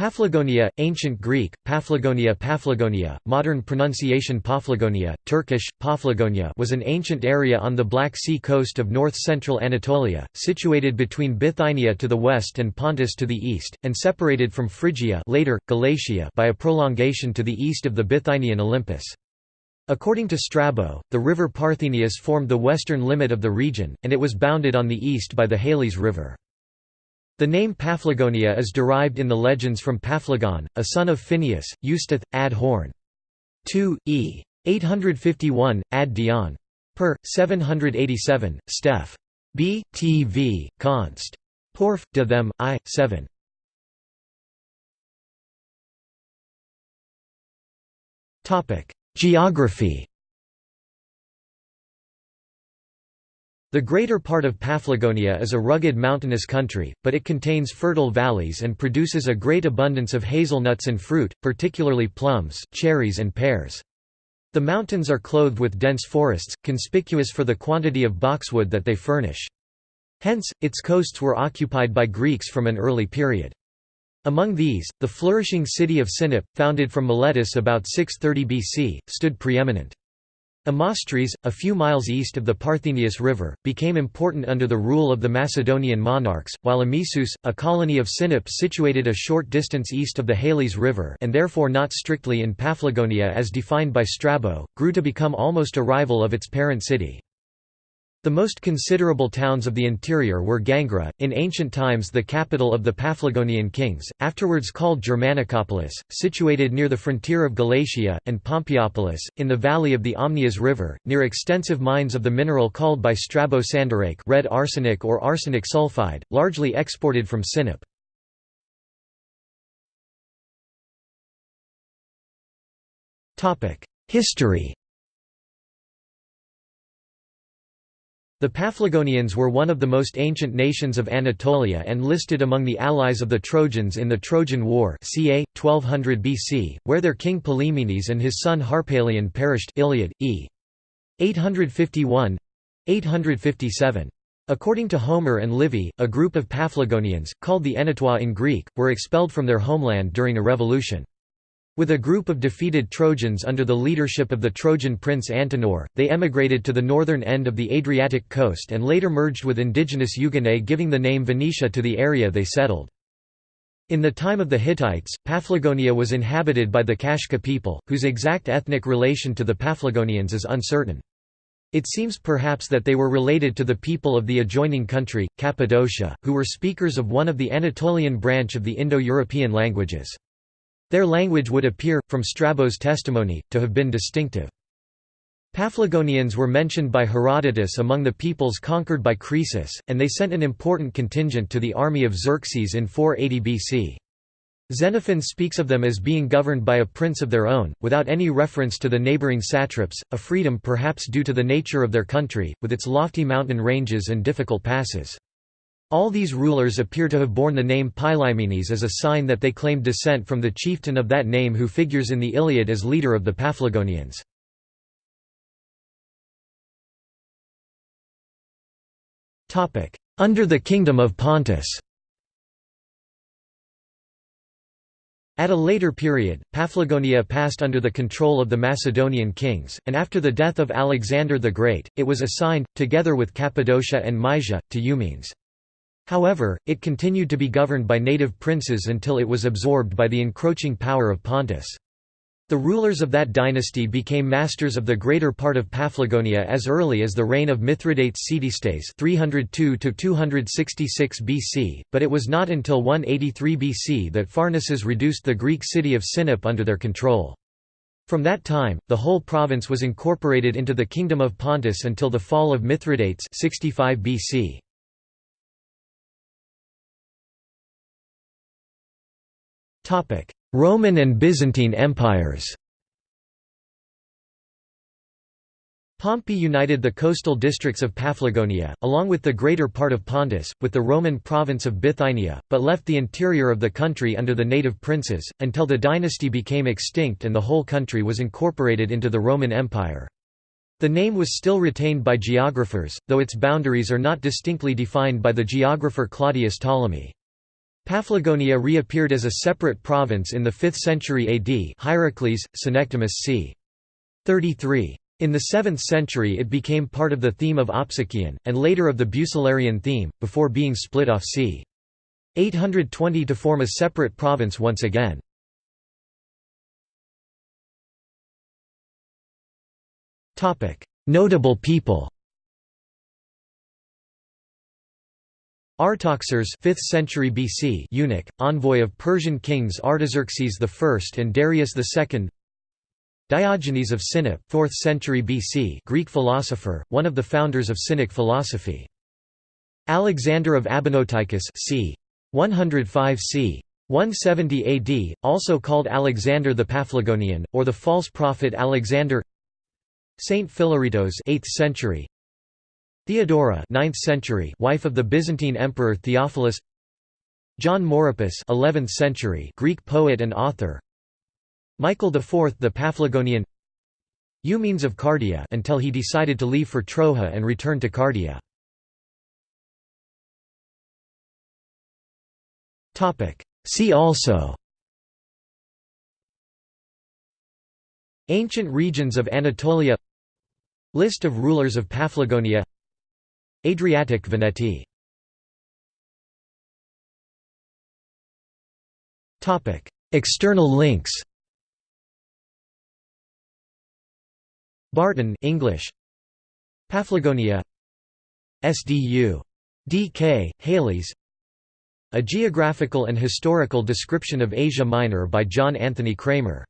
Paphlagonia, Ancient Greek, Paphlagonia Paphlagonia, modern pronunciation Paphlagonia, Turkish, Paphlagonia was an ancient area on the Black Sea coast of north-central Anatolia, situated between Bithynia to the west and Pontus to the east, and separated from Phrygia later, Galatia by a prolongation to the east of the Bithynian Olympus. According to Strabo, the river Parthenius formed the western limit of the region, and it was bounded on the east by the Halys River. The name Paphlagonia is derived in the legends from Paphlagon, a son of Phineus, Eustath, ad Horn. 2, e. 851, ad Dion. Per. 787, Steph. B. T. V. const. Porf. de them, I. 7. Geography The greater part of Paphlagonia is a rugged mountainous country, but it contains fertile valleys and produces a great abundance of hazelnuts and fruit, particularly plums, cherries and pears. The mountains are clothed with dense forests, conspicuous for the quantity of boxwood that they furnish. Hence, its coasts were occupied by Greeks from an early period. Among these, the flourishing city of Sinope, founded from Miletus about 630 BC, stood preeminent. Amastris, a few miles east of the Parthenius River, became important under the rule of the Macedonian monarchs, while Amisus, a colony of Sinope situated a short distance east of the Halys River and therefore not strictly in Paphlagonia as defined by Strabo, grew to become almost a rival of its parent city. The most considerable towns of the interior were Gangra, in ancient times the capital of the Paphlagonian kings, afterwards called Germanicopolis, situated near the frontier of Galatia, and Pompeiopolis, in the valley of the Amnias River, near extensive mines of the mineral called by Strabo sandarake red arsenic or arsenic sulfide, largely exported from Sinope. History The Paphlagonians were one of the most ancient nations of Anatolia and listed among the allies of the Trojans in the Trojan War ca. 1200 BC, where their king Pylaemenes and his son Harpalion perished Iliad, e. 851 857. According to Homer and Livy, a group of Paphlagonians, called the Enetoi in Greek, were expelled from their homeland during a revolution. With a group of defeated Trojans under the leadership of the Trojan prince Antenor, they emigrated to the northern end of the Adriatic coast and later merged with indigenous Euganei giving the name Venetia to the area they settled. In the time of the Hittites, Paphlagonia was inhabited by the Kashka people, whose exact ethnic relation to the Paphlagonians is uncertain. It seems perhaps that they were related to the people of the adjoining country, Cappadocia, who were speakers of one of the Anatolian branch of the Indo-European languages. Their language would appear, from Strabo's testimony, to have been distinctive. Paphlagonians were mentioned by Herodotus among the peoples conquered by Croesus, and they sent an important contingent to the army of Xerxes in 480 BC. Xenophon speaks of them as being governed by a prince of their own, without any reference to the neighboring satraps, a freedom perhaps due to the nature of their country, with its lofty mountain ranges and difficult passes. All these rulers appear to have borne the name Pylaemenes as a sign that they claimed descent from the chieftain of that name who figures in the Iliad as leader of the Paphlagonians. Under the Kingdom of Pontus At a later period, Paphlagonia passed under the control of the Macedonian kings, and after the death of Alexander the Great, it was assigned, together with Cappadocia and Mysia, to Eumenes. However, it continued to be governed by native princes until it was absorbed by the encroaching power of Pontus. The rulers of that dynasty became masters of the greater part of Paphlagonia as early as the reign of Mithridates Ctistes 302 BC, but it was not until 183 BC that Pharnaces reduced the Greek city of Sinope under their control. From that time, the whole province was incorporated into the Kingdom of Pontus until the fall of Mithridates 65 BC. Roman and Byzantine empires Pompey united the coastal districts of Paphlagonia, along with the greater part of Pontus, with the Roman province of Bithynia, but left the interior of the country under the native princes, until the dynasty became extinct and the whole country was incorporated into the Roman Empire. The name was still retained by geographers, though its boundaries are not distinctly defined by the geographer Claudius Ptolemy. Paphlagonia reappeared as a separate province in the 5th century AD Hierocles, Synecdemus c. 33. In the 7th century it became part of the theme of Opsikion, and later of the Bucellarian theme, before being split off c. 820 to form a separate province once again. Notable people Artoxares 5th century BC eunuch, envoy of Persian kings Artaxerxes I and Darius II Diogenes of Sinope 4th century BC Greek philosopher, one of the founders of Cynic philosophy. Alexander of Abonoteichus c. 105 c. 170 AD, also called Alexander the Paphlagonian, or the false prophet Alexander Saint Philaretos 8th century Theodora 9th century wife of the Byzantine emperor Theophilus. John Mauropus 11th century Greek poet and author. Michael IV the Paphlagonian. Eumenes of Cardia until he decided to leave for Troja and return to Cardia. Topic. See also. Ancient regions of Anatolia. List of rulers of Paphlagonia Adriatic Veneti External links. Barton English. Paphlagonia SDU D.K. Halley's A Geographical and Historical Description of Asia Minor by John Anthony Cramer